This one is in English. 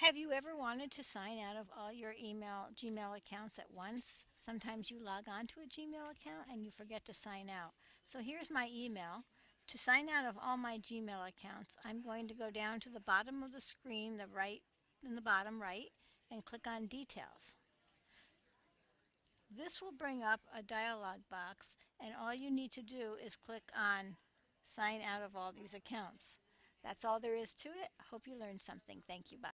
Have you ever wanted to sign out of all your email Gmail accounts at once? Sometimes you log on to a Gmail account and you forget to sign out. So here's my email. To sign out of all my Gmail accounts, I'm going to go down to the bottom of the screen, the right in the bottom right, and click on Details. This will bring up a dialog box and all you need to do is click on Sign out of all these accounts. That's all there is to it. Hope you learned something. Thank you. Bye.